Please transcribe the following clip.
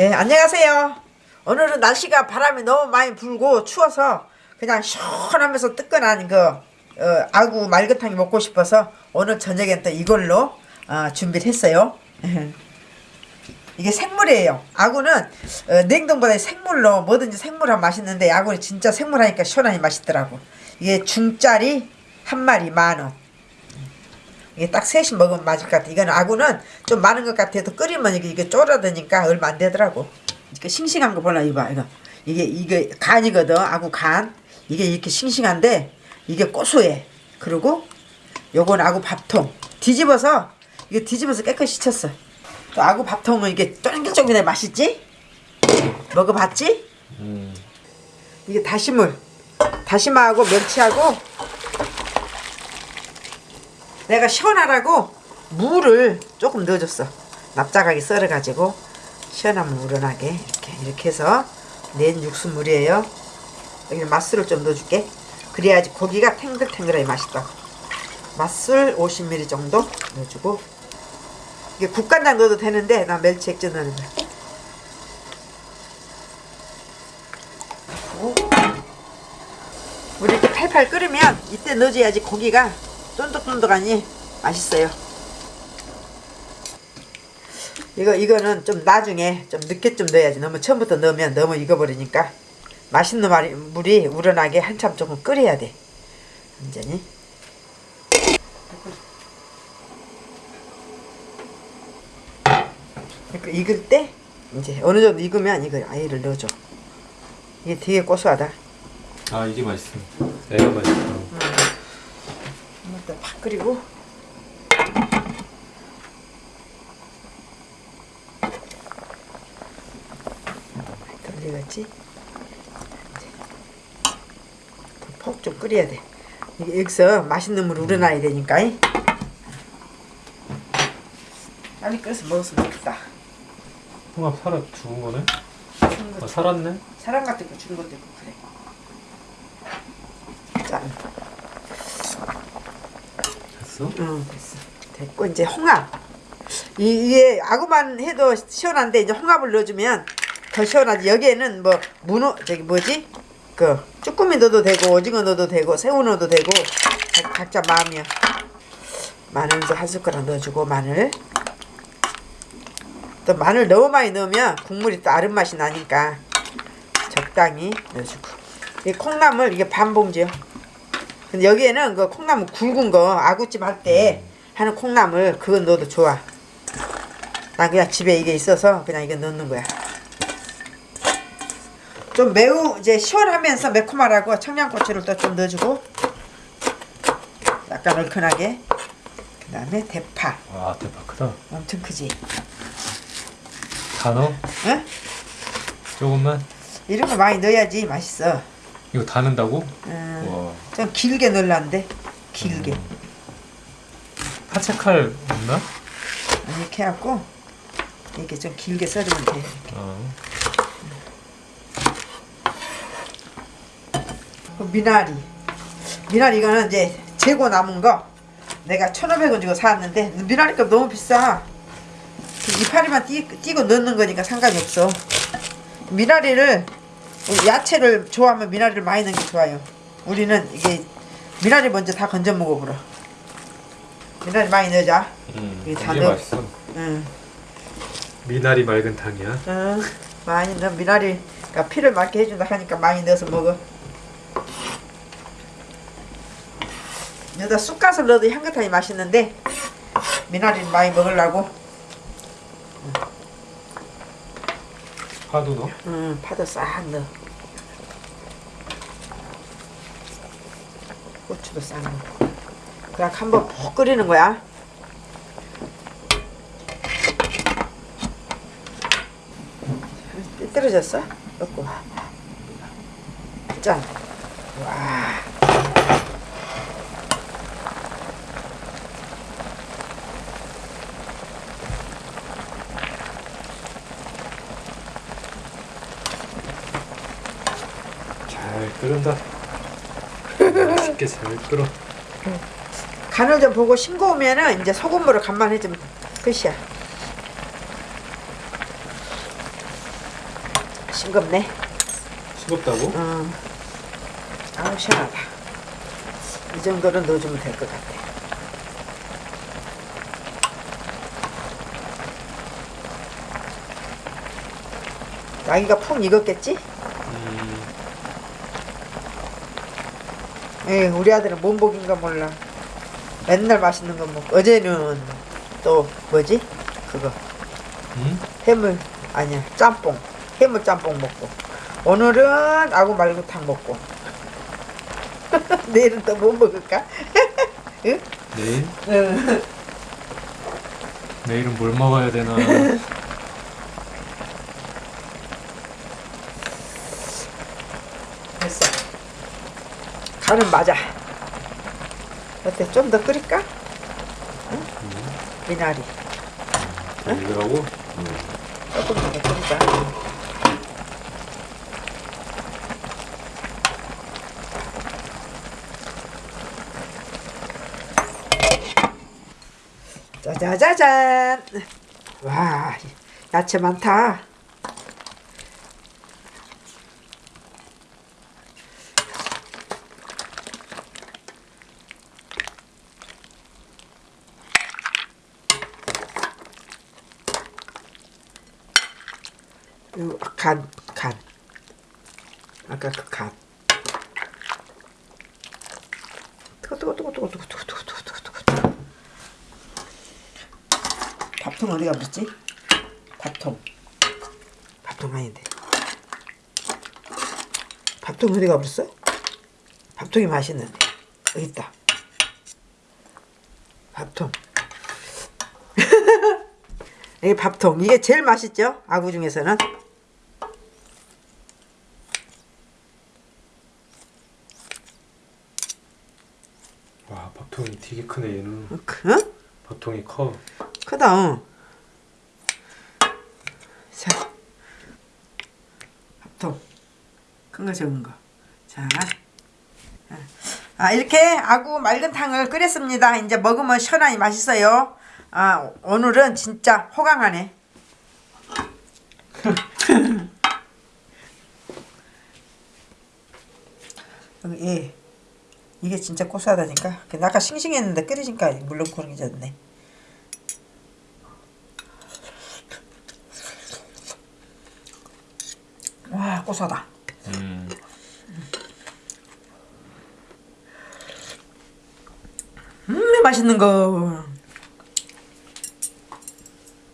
예, 안녕하세요. 오늘은 날씨가 바람이 너무 많이 불고 추워서 그냥 시원하면서 뜨끈한 그 어, 아구 말그탕이 먹고 싶어서 오늘 저녁엔 또 이걸로 어, 준비를 했어요. 이게 생물이에요. 아구는 어, 냉동보다 생물로 뭐든지 생물하면 맛있는데 아구는 진짜 생물하니까 시원하니 맛있더라고. 이게 중짜리 한 마리 만 원. 이게 딱 셋이 먹으면 맞을 것 같아. 이거는 아구는 좀 많은 것 같아도 끓이면 이게, 이게 쫄아드니까 얼마 안 되더라고. 이거 싱싱한 거 볼라 이거 이거 이게 이게 간이거든 아구 간 이게 이렇게 싱싱한데 이게 고소해. 그리고 요건 아구 밥통 뒤집어서 이게 뒤집어서 깨끗이 쳤어. 또 아구 밥통은 이게 쫄깃쫄깃해 맛있지? 먹어봤지? 이게 다시물 다시마하고 멸치하고 내가 시원하라고 물을 조금 넣어줬어. 납작하게 썰어가지고 시원하면 우러나게 이렇게 이렇게 해서 낸 육수물이에요. 여기 맛술을 좀 넣어줄게. 그래야지 고기가 탱글탱글하게 맛있다. 맛술 50ml 정도 넣어주고 이게 국간장 넣어도 되는데 나 멸치 액젓 넣는 거야. 우리 이렇게 팔팔 끓으면 이때 넣어줘야지 고기가 쫀득쫀득하니 맛있어요. 이거 이거는 좀 나중에 좀 늦게 좀 넣어야지. 너무 처음부터 넣으면 너무 익어버리니까 맛있는 물이 우러나게 한참 조금 끓여야 돼. 완전히. 익을 때 이제 어느 정도 익으면 이걸 아예를 넣어줘. 이게 되게 고소하다. 아 이게 맛있어. 애가 맛있어. 한번 팍 끓이고 돌리겠지 푹좀 끓여야 돼 이게 여기서 맛있는 물 우러나야 되니까 이. 빨리 끓여서 먹었으면 좋겠다 홍합 살아 죽은 거네? 아 살았네? 사람 같은 거 주는 것도 있고 그래 짠 됐어? 응 됐어. 됐고 이제 홍합. 이, 이게 아구만 해도 시원한데 이제 홍합을 넣어주면 더 시원하지. 여기에는 뭐 문어 저기 뭐지? 그 쭈꾸미 넣어도 되고 오징어 넣어도 되고 새우 넣어도 되고 각- 각자 마음이야. 마늘도 한 숟가락 넣어주고 마늘. 또 마늘 너무 많이 넣으면 국물이 또 아른 맛이 나니까 적당히 넣어주고. 이 콩나물 이게 반 봉지요 근데 여기에는 그 콩나물 굵은 거 아구찜 할 때 하는 콩나물 그거 넣어도 좋아. 난 그냥 집에 이게 있어서 그냥 이거 넣는 거야. 좀 매우 이제 시원하면서 매콤하라고 청양고추를 또 좀 넣어주고 약간 얼큰하게 그 다음에 대파 와 대박 크다. 엄청 크지? 다 넣어? 응? 조금만? 이런 거 많이 넣어야지 맛있어. 이거 다 넣는다고? 음, 와. 좀 길게 넣으려는데 길게 파채칼 없나? 이렇게 해갖고 이렇게 좀 길게 썰으면 돼. 어. 그 미나리. 미나리 이거는 이제 재고 남은 거 내가 1,500원 주고 사왔는데 미나리 값 너무 비싸. 그 이파리만 띄, 띄고 넣는 거니까 상관이 없어. 미나리를 야채를 좋아하면 미나리를 많이 넣는 게 좋아요. 우리는 이게 미나리 먼저 다 건져 먹어보라. 미나리 많이 넣자. 음, 이게 다. 맛있어. 응. 미나리 맑은 탕이야. 응. 많이 넣어. 미나리가 피를 맑게 해준다 하니까 많이 넣어서 먹어. 여기다 쑥갓을 넣어도 향긋하니 맛있는데 미나리를 많이 먹으려고 파도 넣어? 음, 파도 싹 넣어 고추도 싹 넣어 그냥 한번 푹 끓이는 거야 삐뚤어졌어? 넣고 짠 와. 잘 끓는다. 맛있게 잘 끓어. 간을 좀 보고 싱거우면은 이제 소금물을 간만 해주면 끝이야. 싱겁네. 싱겁다고? 어. 아우 시원하다. 이 정도는 넣어주면 될 것 같아. 아기가 푹 익었겠지? 음, 에이, 우리 아들은 몸복인가 몰라. 맨날 맛있는 거 먹고 어제는 또 뭐지? 그거 음? 해물 아니야 짬뽕 해물 짬뽕 먹고 오늘은 아구 말고탕 먹고 내일은 또 뭐 먹을까? 응? 내일? 응. 내일은 뭘 먹어야 되나? 됐어. 간은 맞아. 어때? 좀 더 끓일까? 응? 미나리 이거라고? 조금 더 끓이자. 짜자자잔. 와, 야채 많다. 요 간, 간. 아까 그 간. 뜨거, 뜨거, 뜨거, 뜨거, 뜨거, 뜨거, 뜨거, 뜨거, 뜨거, 뜨거. 밥통 어디 가버렸지? 밥통. 밥통 아닌데. 밥통 어디 가버렸어? 밥통이 맛있는데. 여기 있다. 밥통. 이게 밥통. 이게 제일 맛있죠? 아구 중에서는. 와, 밥통이 되게 크네, 얘는. 그? 밥통이 커. 크다. 어. 자, 밥통. 큰 거 적은 거. 자. 아, 이렇게 아구 맑은탕을 끓였습니다. 이제 먹으면 시원하니 맛있어요. 아, 오늘은 진짜 호강하네. 여기, 예. 이게 진짜 고소하다니까. 근데 아까 싱싱했는데 끓이니까 물론 고르기졌네. 와 고소하다. 음. 음 맛있는 거.